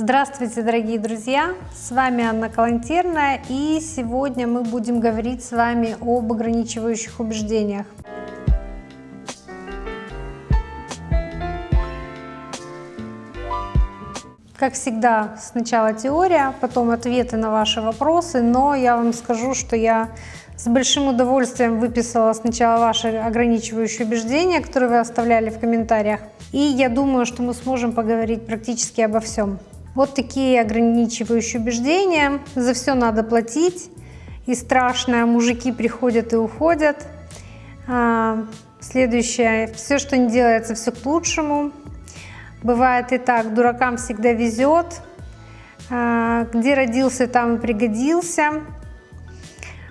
Здравствуйте, дорогие друзья! С вами Анна Калантерная, и сегодня мы будем говорить с вами об ограничивающих убеждениях. Как всегда, сначала теория, потом ответы на ваши вопросы, но я вам скажу, что я с большим удовольствием выписала сначала ваши ограничивающие убеждения, которые вы оставляли в комментариях, и я думаю, что мы сможем поговорить практически обо всем. Вот такие ограничивающие убеждения. За все надо платить. И страшное, мужики приходят и уходят. А, следующее. Все, что не делается, все к лучшему. Бывает и так, дуракам всегда везет. А, где родился, там и пригодился.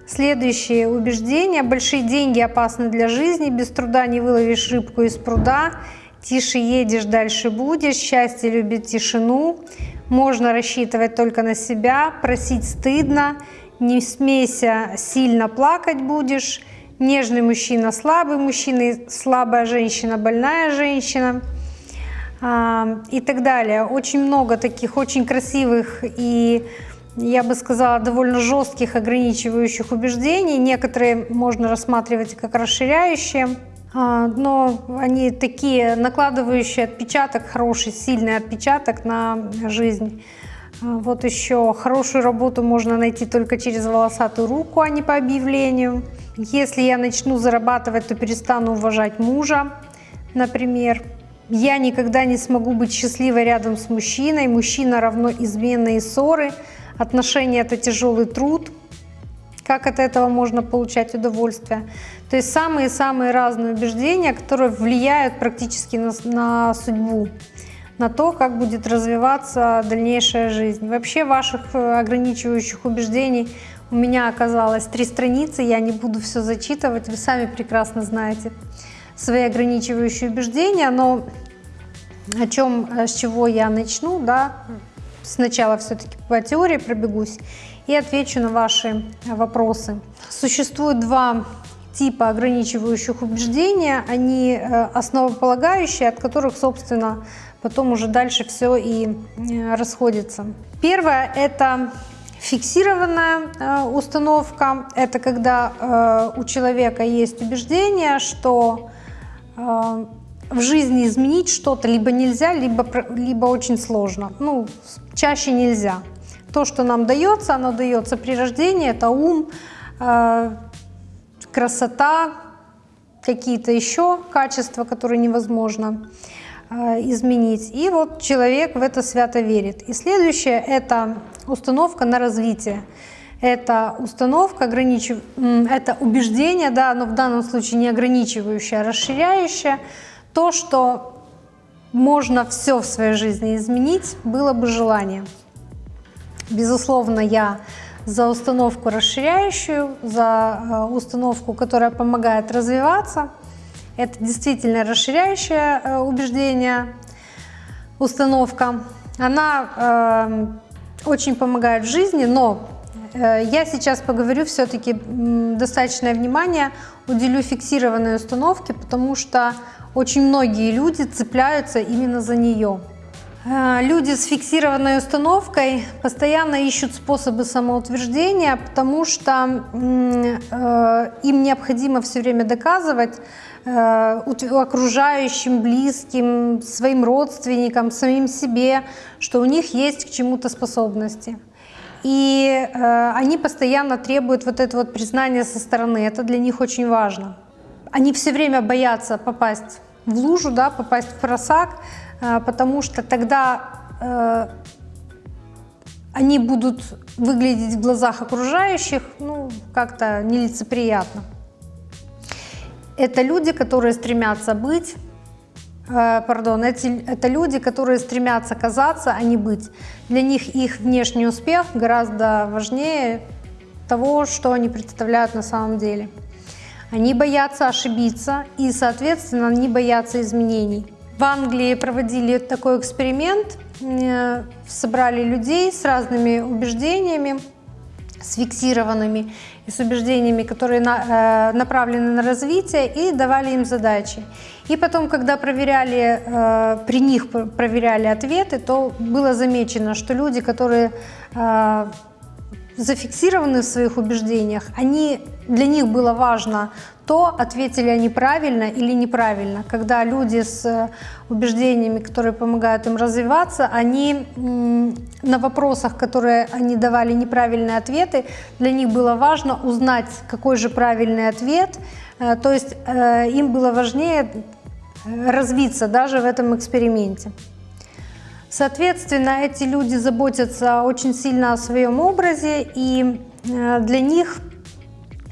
Следующее убеждение. Большие деньги опасны для жизни. Без труда не выловишь рыбку из пруда. Тише едешь, дальше будешь. Счастье любит тишину. Можно рассчитывать только на себя. Просить стыдно. Не смейся, сильно плакать будешь. Нежный мужчина, слабый мужчина, слабая женщина, больная женщина а, и так далее. Очень много таких очень красивых и, я бы сказала, довольно жестких ограничивающих убеждений. Некоторые можно рассматривать как расширяющие. А, но они такие, накладывающие отпечаток, хороший, сильный отпечаток на жизнь. А, вот еще хорошую работу можно найти только через волосатую руку, а не по объявлению. Если я начну зарабатывать, то перестану уважать мужа, например. Я никогда не смогу быть счастливой рядом с мужчиной. Мужчина равно измены и ссоры. Отношения – это тяжелый труд как от этого можно получать удовольствие. То есть самые-самые разные убеждения, которые влияют практически на, на судьбу, на то, как будет развиваться дальнейшая жизнь. Вообще ваших э, ограничивающих убеждений у меня оказалось три страницы, я не буду все зачитывать, вы сами прекрасно знаете свои ограничивающие убеждения, но о чем, э, с чего я начну, да, сначала все-таки по теории пробегусь и отвечу на ваши вопросы. Существует два типа ограничивающих убеждения, они э, основополагающие, от которых, собственно, потом уже дальше все и э, расходится. Первое – это фиксированная э, установка. Это когда у человека есть убеждение, что в жизни изменить что-то либо нельзя, либо, либо очень сложно. Ну, чаще нельзя. То, что нам дается, оно дается при рождении, это ум, э, красота, какие-то еще качества, которые невозможно э, изменить. И вот человек в это свято верит. И следующее – это установка на развитие. Это установка, ограничив... это убеждение, да, но в данном случае не ограничивающее, а расширяющее. То, что можно все в своей жизни изменить, было бы желание. Безусловно, я за установку расширяющую, за э, установку, которая помогает развиваться. Это действительно расширяющее э, убеждение, установка. Она э, очень помогает в жизни, но э, я сейчас поговорю все-таки достаточное внимание уделю фиксированной установке, потому что очень многие люди цепляются именно за нее. Э, люди с фиксированной установкой постоянно ищут способы самоутверждения, потому что э, им необходимо все время доказывать э, окружающим, близким, своим родственникам, самим себе, что у них есть к чему-то способности. И они постоянно требуют вот это вот признание со стороны. Это для них очень важно. Они все время боятся попасть в лужу, да, попасть в просак, а, потому что тогда э, они будут выглядеть в глазах окружающих ну, как-то нелицеприятно. Это люди, которые стремятся быть, э, пардон, эти, это люди, которые стремятся казаться, а не быть. Для них их внешний успех гораздо важнее того, что они представляют на самом деле. Они боятся ошибиться и, соответственно, они боятся изменений. В Англии проводили такой эксперимент, собрали людей с разными убеждениями, с фиксированными и с убеждениями, которые на, э, направлены на развитие, и давали им задачи. И потом, когда проверяли, э, при них проверяли ответы, то было замечено, что люди, которые э, зафиксированы в своих убеждениях, они, для них было важно то, ответили они правильно или неправильно. Когда люди с э, убеждениями, которые помогают им развиваться, они на вопросах, которые они давали неправильные ответы, для них было важно узнать, какой же правильный ответ. Э, то есть э, им было важнее развиться даже в этом эксперименте. Соответственно, эти люди заботятся очень сильно о своем образе, и для них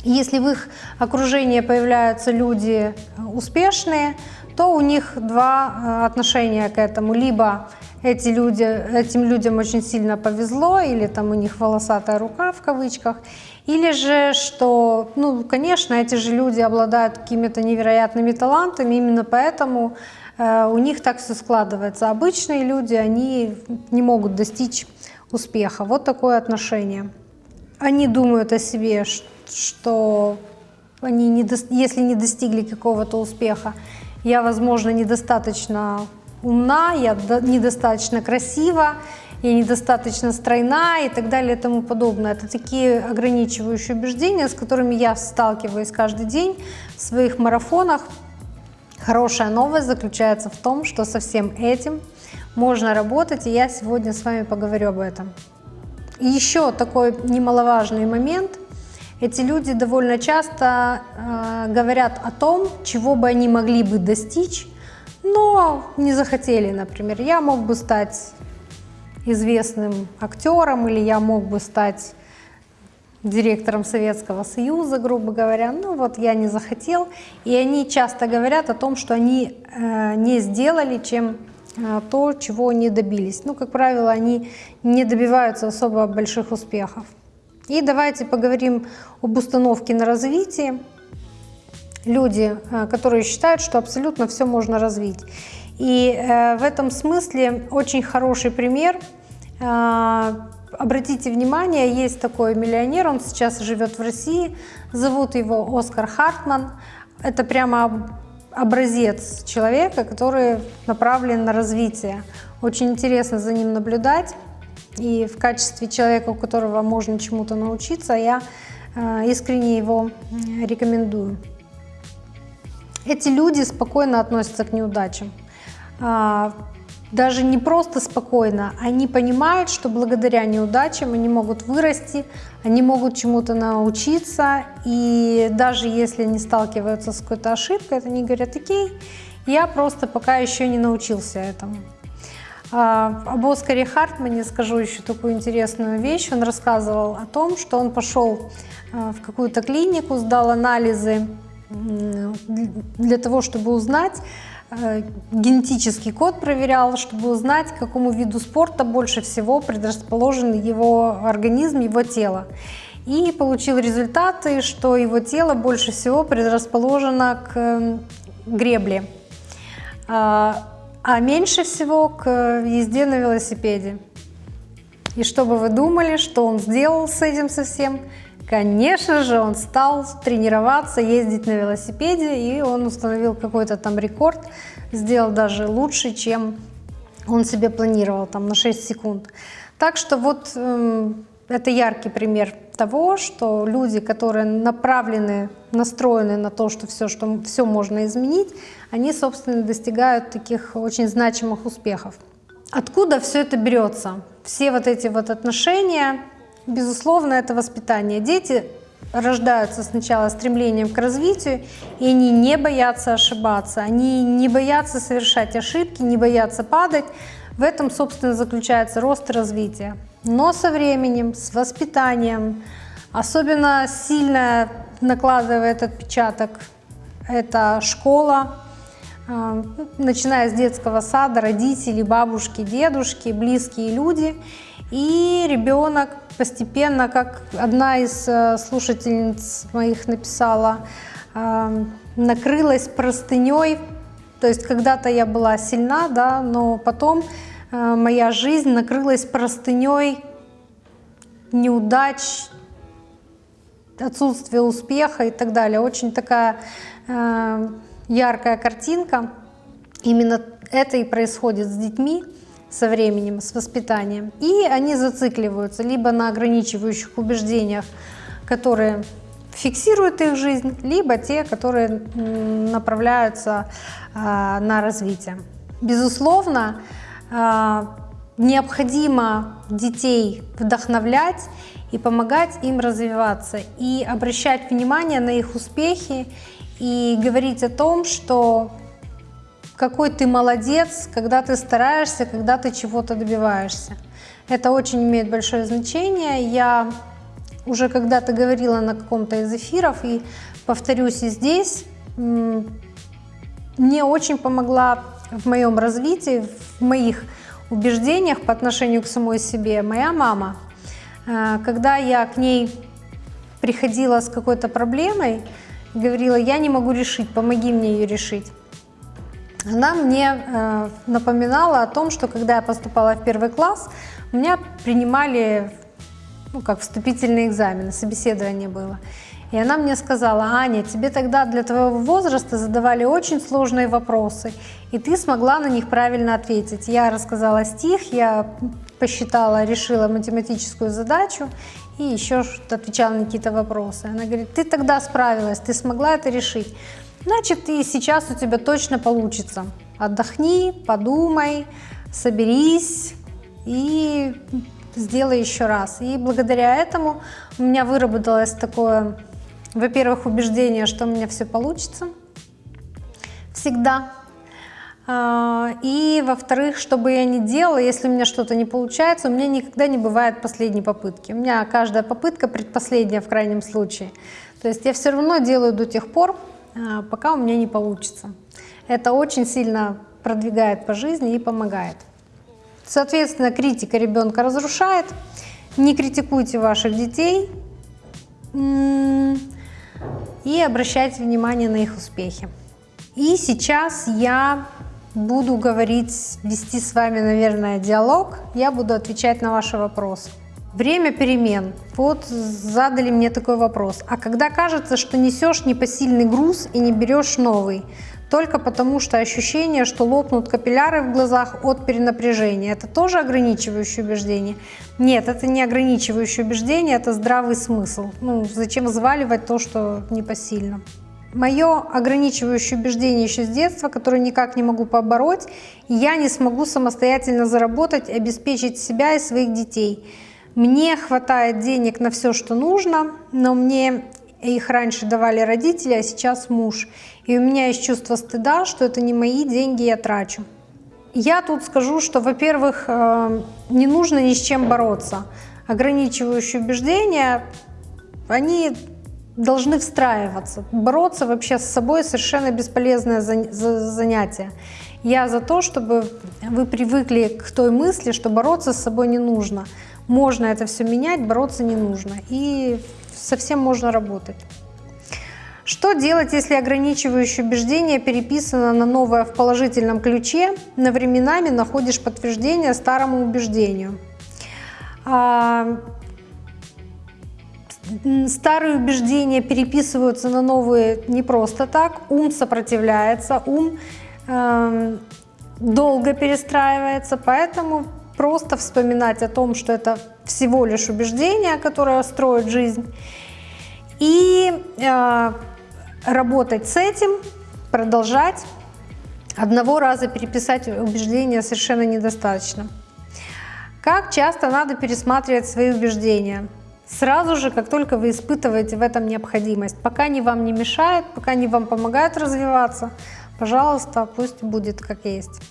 если в их окружении появляются люди успешные, то у них два э, отношения к этому. Либо эти люди, этим людям очень сильно повезло, или там у них волосатая рука в кавычках, или же, что, ну, конечно, эти же люди обладают какими-то невероятными талантами, именно поэтому э, у них так все складывается. Обычные люди, они не могут достичь успеха. Вот такое отношение. Они думают о себе, что они, не до... если не достигли какого-то успеха, я, возможно, недостаточно умна, я недостаточно красива, я недостаточно стройна и так далее и тому подобное. Это такие ограничивающие убеждения, с которыми я сталкиваюсь каждый день в своих марафонах. Хорошая новость заключается в том, что со всем этим можно работать, и я сегодня с вами поговорю об этом. И еще такой немаловажный момент – эти люди довольно часто э, говорят о том, чего бы они могли бы достичь, но не захотели, например. Я мог бы стать известным актером или я мог бы стать директором Советского Союза, грубо говоря. Ну вот я не захотел. И они часто говорят о том, что они э, не сделали, чем э, то, чего не добились. Ну, как правило, они не добиваются особо больших успехов. И давайте поговорим об установке на развитие. Люди, э, которые считают, что абсолютно все можно развить. И э, в этом смысле очень хороший пример. Э, обратите внимание, есть такой миллионер, он сейчас живет в России, зовут его Оскар Хартман. Это прямо образец человека, который направлен на развитие. Очень интересно за ним наблюдать. И в качестве человека, у которого можно чему-то научиться, я э, искренне его рекомендую. Эти люди спокойно относятся к неудачам. А, даже не просто спокойно, они понимают, что благодаря неудачам они могут вырасти, они могут чему-то научиться, и даже если они сталкиваются с какой-то ошибкой, они говорят, окей, я просто пока еще не научился этому. А, об Оскаре Хартмане скажу еще такую интересную вещь. Он рассказывал о том, что он пошел а, в какую-то клинику, сдал анализы для того, чтобы узнать, а, генетический код проверял, чтобы узнать, к какому виду спорта больше всего предрасположен его организм, его тело. И получил результаты, что его тело больше всего предрасположено к гребле а меньше всего к езде на велосипеде. И что бы вы думали, что он сделал с этим совсем? Конечно же, он стал тренироваться, ездить на велосипеде, и он установил какой-то там рекорд, сделал даже лучше, чем он себе планировал, там на 6 секунд. Так что вот э, это яркий пример того, что люди, которые направлены, настроены на то, что все, что все можно изменить, они, собственно, достигают таких очень значимых успехов. Откуда все это берется? Все вот эти вот отношения, безусловно, это воспитание. Дети рождаются сначала стремлением к развитию, и они не боятся ошибаться, они не боятся совершать ошибки, не боятся падать. В этом, собственно, заключается рост и развитие. Но со временем, с воспитанием, особенно сильно накладывает отпечаток это школа, начиная с детского сада, родители, бабушки, дедушки, близкие люди. И ребенок постепенно, как одна из э, слушательниц моих написала, а, накрылась простыней. То есть когда-то я была сильна, да, но потом э, моя жизнь накрылась простыней неудач, отсутствие успеха и так далее. Очень такая э, яркая картинка. Именно это и происходит с детьми со временем, с воспитанием. И они зацикливаются либо на ограничивающих убеждениях, которые фиксируют их жизнь, либо те, которые направляются э, на развитие. Безусловно, э, необходимо детей вдохновлять и помогать им развиваться, и обращать внимание на их успехи, и говорить о том, что какой ты молодец, когда ты стараешься, когда ты чего-то добиваешься. Это очень имеет большое значение. Я уже когда-то говорила на каком-то из эфиров, и повторюсь и здесь, мне очень помогла в моем развитии, в моих убеждениях по отношению к самой себе моя мама. Э, когда я к ней приходила с какой-то проблемой, говорила, я не могу решить, помоги мне ее решить. Она мне э, напоминала о том, что когда я поступала в первый класс, меня принимали ну, как вступительные экзамены, собеседование было. И она мне сказала, Аня, тебе тогда для твоего возраста задавали очень сложные вопросы, и ты смогла на них правильно ответить. Я рассказала стих, я посчитала, решила математическую задачу и еще отвечала на какие-то вопросы. Она говорит, ты тогда справилась, ты смогла это решить. Значит, и сейчас у тебя точно получится. Отдохни, подумай, соберись и сделай еще раз. И благодаря этому у меня выработалось такое во-первых, убеждение, что у меня все получится всегда. А, и, во-вторых, что бы я ни делала, если у меня что-то не получается, у меня никогда не бывает последней попытки. У меня каждая попытка предпоследняя в крайнем случае. То есть я все равно делаю до тех пор, а, пока у меня не получится. Это очень сильно продвигает по жизни и помогает. Соответственно, критика ребенка разрушает. Не критикуйте ваших детей и обращать внимание на их успехи. И сейчас я буду говорить, вести с вами, наверное, диалог. Я буду отвечать на ваши вопросы. Время перемен. Вот задали мне такой вопрос. А когда кажется, что несешь непосильный груз и не берешь новый, только потому что ощущение, что лопнут капилляры в глазах от перенапряжения. Это тоже ограничивающее убеждение? Нет, это не ограничивающее убеждение, это здравый смысл. Ну, зачем взваливать то, что непосильно? Мое ограничивающее убеждение еще с детства, которое никак не могу побороть, я не смогу самостоятельно заработать, обеспечить себя и своих детей. Мне хватает денег на все, что нужно, но мне их раньше давали родители, а сейчас муж. И у меня есть чувство стыда, что это не мои деньги, я трачу. Я тут скажу, что, во-первых, э, не нужно ни с чем бороться. Ограничивающие убеждения, они должны встраиваться. Бороться вообще с собой совершенно бесполезное занятие. Я за то, чтобы вы привыкли к той мысли, что бороться с собой не нужно. Можно это все менять, бороться не нужно. И совсем можно работать. Что делать, если ограничивающее убеждение переписано на новое в положительном ключе, но временами находишь подтверждение старому убеждению? Старые убеждения переписываются на новые не просто так, ум сопротивляется, ум э, долго перестраивается, поэтому просто вспоминать о том, что это всего лишь убеждение, которое строит жизнь, и э, работать с этим, продолжать. Одного раза переписать убеждения совершенно недостаточно. Как часто надо пересматривать свои убеждения? Сразу же, как только вы испытываете в этом необходимость. Пока они вам не мешают, пока они вам помогают развиваться, пожалуйста, пусть будет как есть.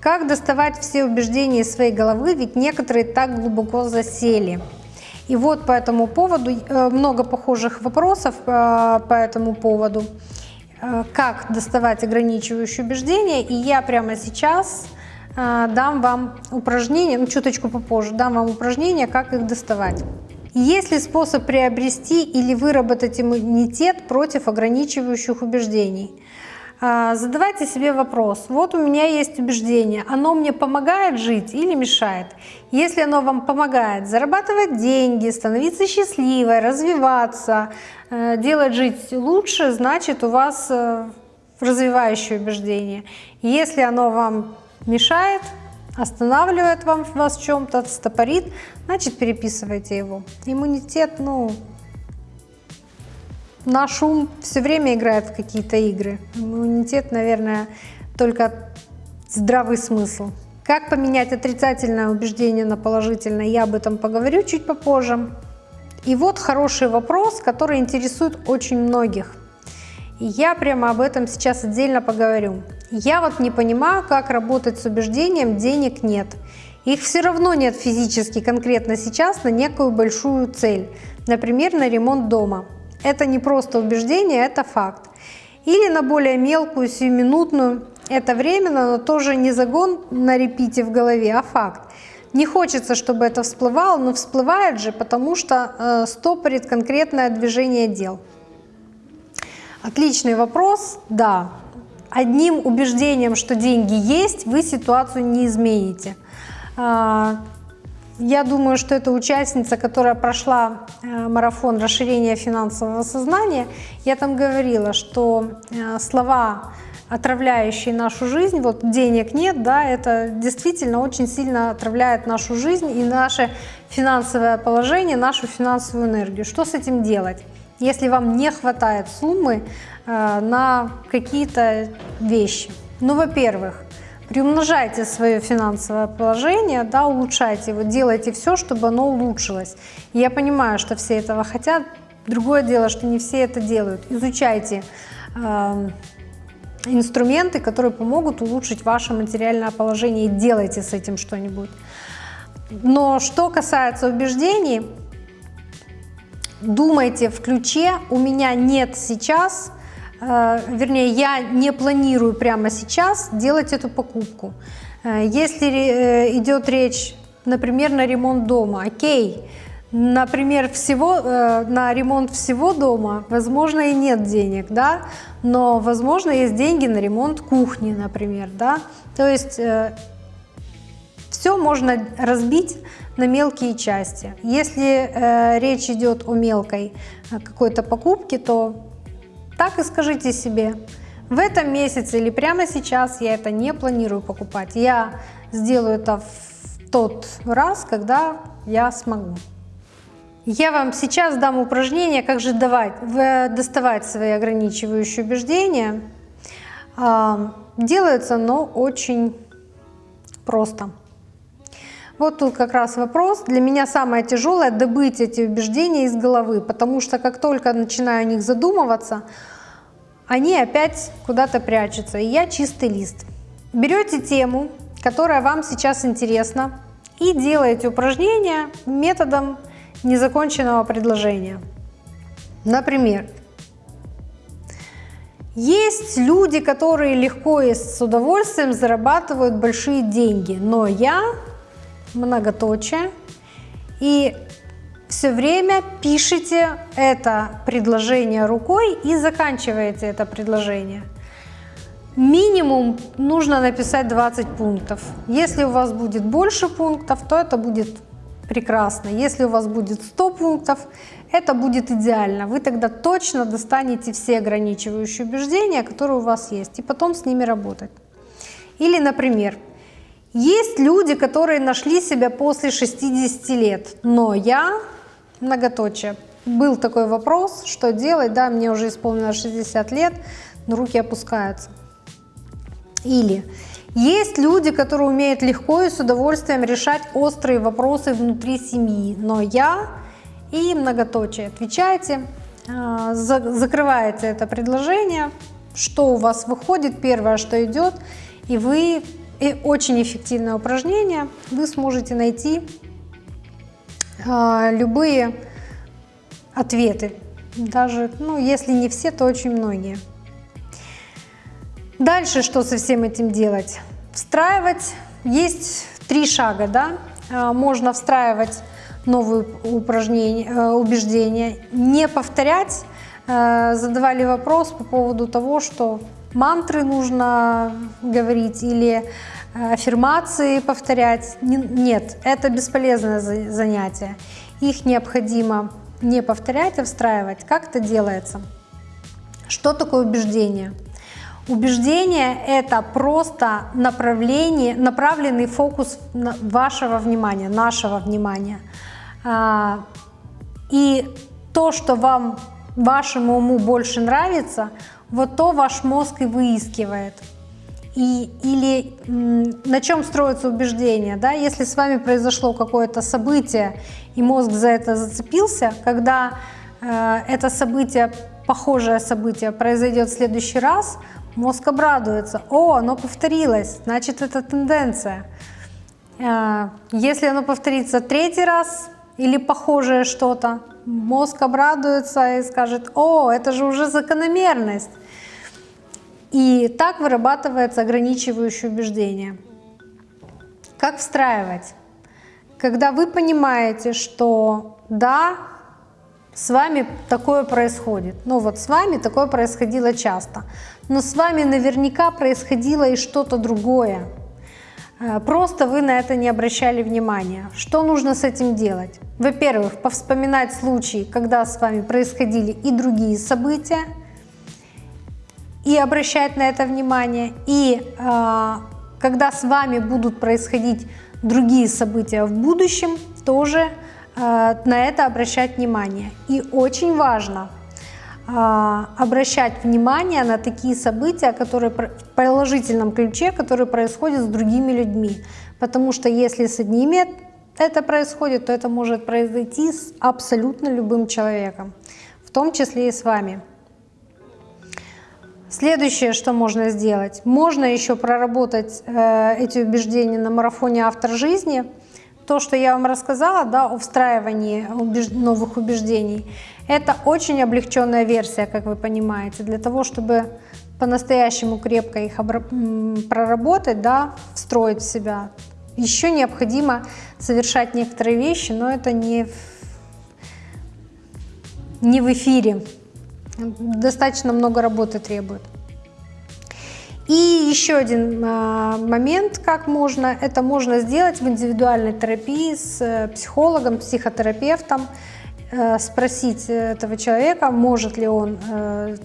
Как доставать все убеждения из своей головы, ведь некоторые так глубоко засели. И вот по этому поводу э, много похожих вопросов э, по этому поводу. Э, как доставать ограничивающие убеждения. И я прямо сейчас дам вам упражнение, ну чуточку попозже, дам вам упражнение, как их доставать. Есть ли способ приобрести или выработать иммунитет против ограничивающих убеждений? А, задавайте себе вопрос, вот у меня есть убеждение, оно мне помогает жить или мешает? Если оно вам помогает зарабатывать деньги, становиться счастливой, развиваться, э, делать жить лучше, значит у вас э, развивающее убеждение. Если оно вам мешает, останавливает вам, вас в чем-то, стопорит, значит переписывайте его. Иммунитет, ну, наш ум все время играет в какие-то игры. Иммунитет, наверное, только здравый смысл. Как поменять отрицательное убеждение на положительное, я об этом поговорю чуть попозже. И вот хороший вопрос, который интересует очень многих. Я прямо об этом сейчас отдельно поговорю. Я вот не понимаю, как работать с убеждением «денег нет». Их все равно нет физически конкретно сейчас на некую большую цель, например, на ремонт дома. Это не просто убеждение, это факт. Или на более мелкую, сиюминутную, это временно, но тоже не загон на репите в голове, а факт. Не хочется, чтобы это всплывало, но всплывает же, потому что э, стопорит конкретное движение дел. Отличный вопрос, да. Одним убеждением, что деньги есть, вы ситуацию не измените. А, я думаю, что это участница, которая прошла э, марафон расширения финансового сознания. Я там говорила, что э, слова, отравляющие нашу жизнь, вот денег нет, да, это действительно очень сильно отравляет нашу жизнь и наше финансовое положение, нашу финансовую энергию. Что с этим делать? Если вам не хватает суммы э, на какие-то вещи. Ну, во-первых, приумножайте свое финансовое положение, да, улучшайте его, делайте все, чтобы оно улучшилось. я понимаю, что все этого хотят, другое дело, что не все это делают. Изучайте э, инструменты, которые помогут улучшить ваше материальное положение и делайте с этим что-нибудь. Но что касается убеждений, думайте в ключе «у меня нет сейчас», Э, вернее, я не планирую прямо сейчас делать эту покупку. Э, если э, идет речь, например, на ремонт дома, окей, например, всего, на ремонт всего дома, возможно, и нет денег, да, но, возможно, есть деньги на ремонт кухни, например, да, то есть все можно разбить на мелкие части. Если э, речь идет о мелкой какой-то покупке, то так и скажите себе, в этом месяце или прямо сейчас я это не планирую покупать. Я сделаю это в тот раз, когда я смогу. Я вам сейчас дам упражнение, как же давать, доставать свои ограничивающие убеждения. Делается оно очень просто. Вот тут как раз вопрос. Для меня самое тяжелое добыть эти убеждения из головы, потому что как только начинаю о них задумываться, они опять куда-то прячутся, и я чистый лист. Берете тему, которая вам сейчас интересна, и делаете упражнение методом незаконченного предложения. Например, есть люди, которые легко и с удовольствием зарабатывают большие деньги, но я многоточие. И все время пишите это предложение рукой и заканчиваете это предложение. Минимум нужно написать 20 пунктов. Если у вас будет больше пунктов, то это будет прекрасно. Если у вас будет 100 пунктов, это будет идеально. Вы тогда точно достанете все ограничивающие убеждения, которые у вас есть, и потом с ними работать. Или, например, есть люди, которые нашли себя после 60 лет, но я, многоточие, был такой вопрос, что делать, да, мне уже исполнилось 60 лет, но руки опускаются. Или есть люди, которые умеют легко и с удовольствием решать острые вопросы внутри семьи, но я и многоточие. Отвечайте, а, закрываете это предложение, что у вас выходит, первое, что идет, и вы и очень эффективное упражнение. Вы сможете найти а, любые ответы. Даже, ну, если не все, то очень многие. Дальше что со всем этим делать? Встраивать. Есть три шага, да? А, можно встраивать новые упражнения, э, убеждения, не повторять. Э, задавали вопрос по поводу того, что мантры нужно говорить или э, аффирмации повторять. Нет, это бесполезное занятие. Их необходимо не повторять, а встраивать. Как это делается? Что такое убеждение? Убеждение — это просто направление, направленный фокус вашего внимания, нашего внимания. А, и то, что вам, вашему уму больше нравится, вот то ваш мозг и выискивает. И, или на чем строится убеждение, да? если с вами произошло какое-то событие, и мозг за это зацепился, когда э, это событие, похожее событие произойдет в следующий раз, мозг обрадуется, о, оно повторилось, значит это тенденция. Э, если оно повторится третий раз или похожее что-то, мозг обрадуется и скажет, о, это же уже закономерность. И так вырабатывается ограничивающее убеждение. Как встраивать? Когда вы понимаете, что да, с вами такое происходит. Ну вот с вами такое происходило часто. Но с вами наверняка происходило и что-то другое. Э, просто вы на это не обращали внимания. Что нужно с этим делать? Во-первых, повспоминать случаи, когда с вами происходили и другие события, и обращать на это внимание. И э, когда с вами будут происходить другие события в будущем, тоже э, на это обращать внимание. И очень важно э, обращать внимание на такие события, которые в положительном ключе, которые происходят с другими людьми. Потому что если с одними это происходит, то это может произойти с абсолютно любым человеком, в том числе и с вами. Следующее, что можно сделать, можно еще проработать э, эти убеждения на марафоне «Автор жизни». То, что я вам рассказала да, о встраивании новых убеждений, это очень облегченная версия, как вы понимаете, для того, чтобы по-настоящему крепко их проработать, да, встроить в себя. Еще необходимо совершать некоторые вещи, но это не в, не в эфире достаточно много работы требует. И еще один а, момент, как можно, это можно сделать в индивидуальной терапии с э, психологом, психотерапевтом, э, спросить этого человека, может ли он э,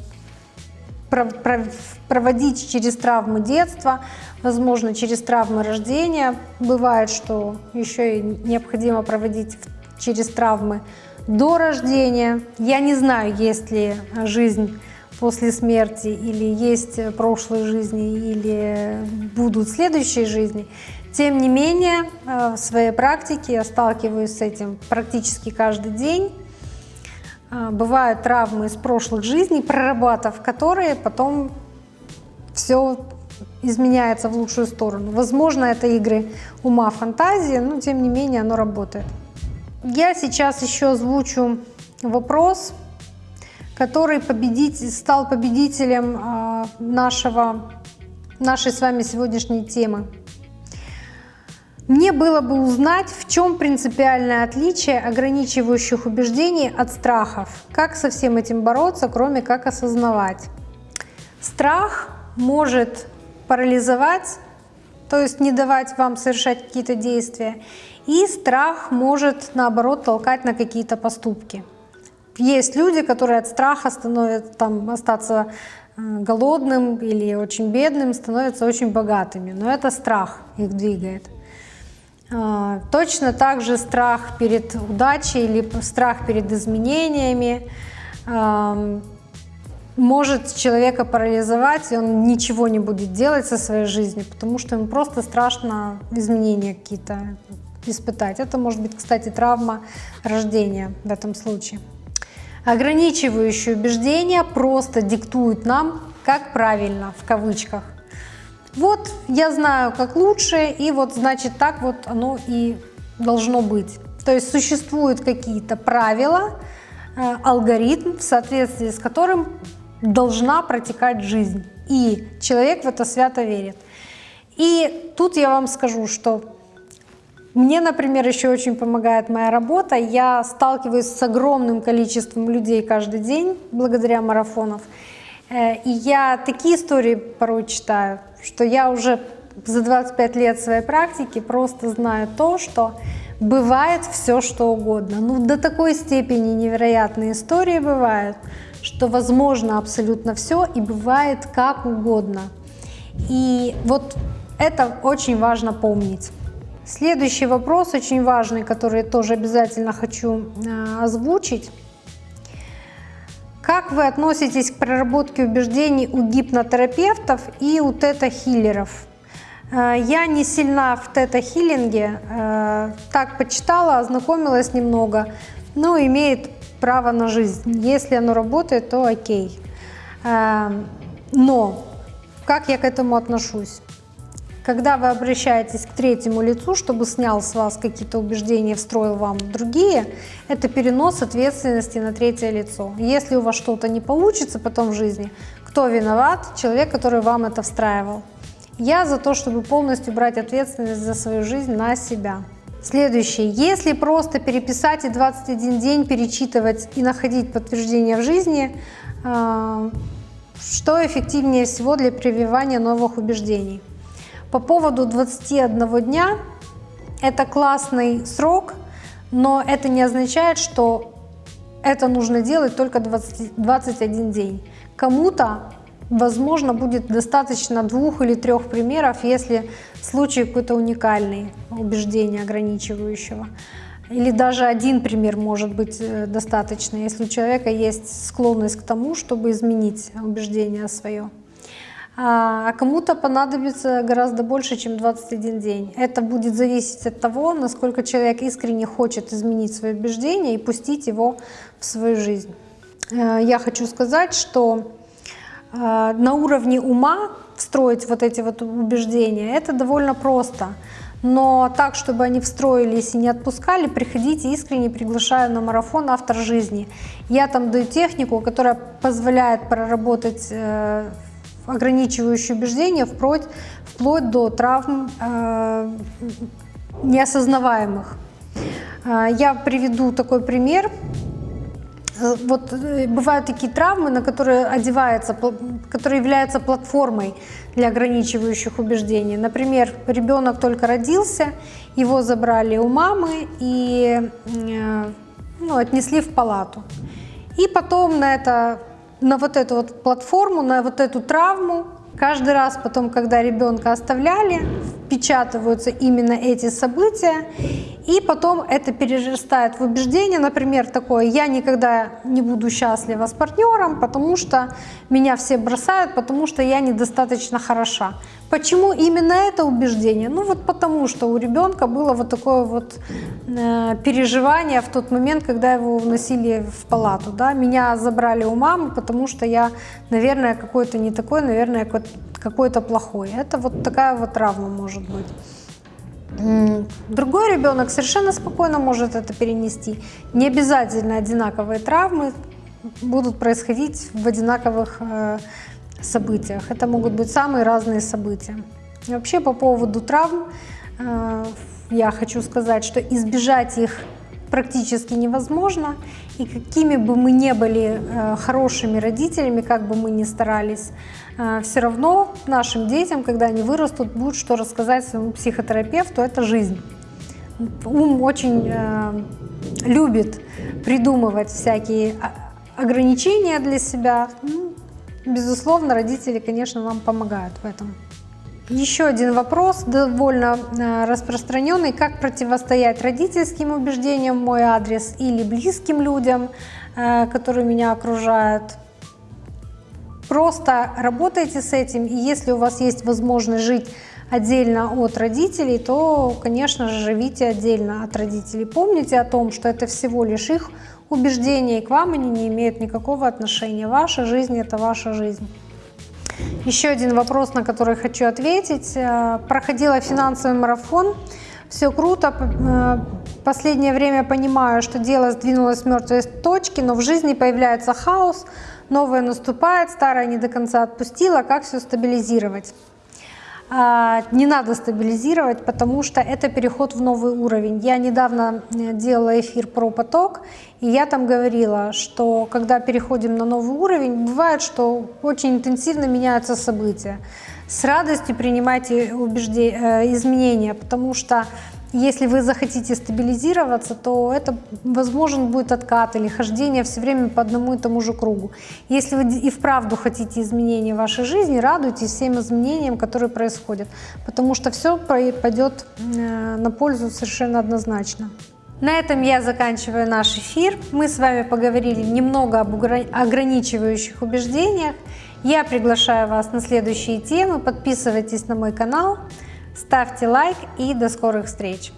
проводить через травмы детства, возможно, через травмы рождения. Бывает, что еще и необходимо проводить через травмы до рождения. Я не знаю, есть ли жизнь после смерти, или есть прошлые жизни, или будут следующие жизни. Тем не менее, э, в своей практике я сталкиваюсь с этим практически каждый день. Э, бывают травмы из прошлых жизней, прорабатывав которые, потом все изменяется в лучшую сторону. Возможно, это игры ума, фантазии, но тем не менее оно работает. Я сейчас еще озвучу вопрос, который победитель, стал победителем а, нашего, нашей с вами сегодняшней темы. Мне было бы узнать, в чем принципиальное отличие ограничивающих убеждений от страхов. Как со всем этим бороться, кроме как осознавать. Страх может парализовать, то есть не давать вам совершать какие-то действия. И страх может, наоборот, толкать на какие-то поступки. Есть люди, которые от страха становятся там, остаться э, голодным или очень бедным, становятся очень богатыми. Но это страх их двигает. А, точно так же страх перед удачей или страх перед изменениями может человека парализовать, и он ничего не будет делать со своей жизнью, потому что ему просто страшно изменения какие-то испытать. Это может быть, кстати, травма рождения в этом случае. Ограничивающие убеждения просто диктуют нам, как правильно, в кавычках. Вот я знаю, как лучше, и вот значит так вот оно и должно быть. То есть существуют какие-то правила, э, алгоритм, в соответствии с которым должна протекать жизнь. И человек в это свято верит. И тут я вам скажу, что мне, например, еще очень помогает моя работа. Я сталкиваюсь с огромным количеством людей каждый день благодаря марафонов. Э, и я такие истории порой читаю, что я уже за 25 лет своей практики просто знаю то, что бывает все, что угодно. Ну, до такой степени невероятные истории бывают, что возможно абсолютно все и бывает как угодно. И вот это очень важно помнить. Следующий вопрос очень важный, который тоже обязательно хочу э, озвучить. Как вы относитесь к проработке убеждений у гипнотерапевтов и у тета-хиллеров? Э, я не сильна в тета-хиллинге, э, так почитала, ознакомилась немного, но имеет право на жизнь. Если оно работает, то окей. Но как я к этому отношусь? Когда вы обращаетесь к третьему лицу, чтобы снял с вас какие-то убеждения, встроил вам другие, это перенос ответственности на третье лицо. Если у вас что-то не получится потом в жизни, кто виноват? Человек, который вам это встраивал. Я за то, чтобы полностью брать ответственность за свою жизнь на себя. Следующее. Если просто переписать и 21 день перечитывать и находить подтверждение в жизни, а, что эффективнее всего для прививания новых убеждений? По поводу 21 дня, это классный срок, но это не означает, что это нужно делать только 20, 21 день. Кому-то, возможно, будет достаточно двух или трех примеров, если случай какой-то уникальный, убеждение ограничивающего. Или даже один пример может быть э, достаточно, если у человека есть склонность к тому, чтобы изменить убеждение свое. А, а кому-то понадобится гораздо больше, чем 21 день. Это будет зависеть от того, насколько человек искренне хочет изменить свои убеждения и пустить его в свою жизнь. Э, я хочу сказать, что э, на уровне ума встроить вот эти вот убеждения, это довольно просто. Но так, чтобы они встроились и не отпускали, приходите искренне, приглашаю на марафон «Автор жизни». Я там даю технику, которая позволяет проработать э, ограничивающие убеждения вплоть, вплоть до травм э, неосознаваемых. Э, я приведу такой пример. Э, вот э, бывают такие травмы, на которые одевается, которые являются платформой для ограничивающих убеждений. Например, ребенок только родился, его забрали у мамы и ну, отнесли в палату. И потом на это на вот эту вот платформу, на вот эту травму. Каждый раз потом, когда ребенка оставляли, впечатываются именно эти события, и потом это перерастает в убеждение, например, такое, я никогда не буду счастлива с партнером, потому что меня все бросают, потому что я недостаточно хороша. Почему именно это убеждение? Ну вот потому что у ребенка было вот такое вот э, переживание в тот момент, когда его вносили в палату. Да? Меня забрали у мамы, потому что я, наверное, какой-то не такой, наверное, какой-то плохой. Это вот такая вот травма может быть. Другой ребенок совершенно спокойно может это перенести. Не обязательно одинаковые травмы будут происходить в одинаковых э, событиях. Это могут быть самые разные события. И вообще по поводу травм э, я хочу сказать, что избежать их практически невозможно. И какими бы мы ни были э, хорошими родителями, как бы мы ни старались, все равно нашим детям, когда они вырастут, будет что рассказать своему психотерапевту, это жизнь. Ум очень любит придумывать всякие ограничения для себя. Ну, Безусловно, родители, конечно, вам помогают в этом. Еще один вопрос, довольно э, распространенный. Как противостоять родительским убеждениям мой адрес или близким людям, э, которые меня окружают? Просто работайте с этим, и если у вас есть возможность жить отдельно от родителей, то, конечно же, живите отдельно от родителей. Помните о том, что это всего лишь их убеждения, и к вам они не имеют никакого отношения. Ваша жизнь – это ваша жизнь. Еще один вопрос, на который хочу ответить. Э, проходила финансовый марафон. Все круто. Э, последнее время понимаю, что дело сдвинулось с мертвой точки, но в жизни появляется хаос, новое наступает, старое не до конца отпустила. Как все стабилизировать? а, не надо стабилизировать, потому что это переход в новый уровень. Я недавно э, делала эфир про поток, и я там говорила, что когда переходим на новый уровень, бывает, что очень интенсивно меняются события. С радостью принимайте убеждения, э, изменения, потому что если вы захотите стабилизироваться, то это возможен будет откат или хождение все время по одному и тому же кругу. Если вы и вправду хотите изменения в вашей жизни, радуйтесь всем изменениям, которые происходят, потому что все пойдет э, на пользу совершенно однозначно. На этом я заканчиваю наш эфир. Мы с вами поговорили немного об ограничивающих убеждениях. Я приглашаю вас на следующие темы. Подписывайтесь на мой канал. Ставьте лайк и до скорых встреч!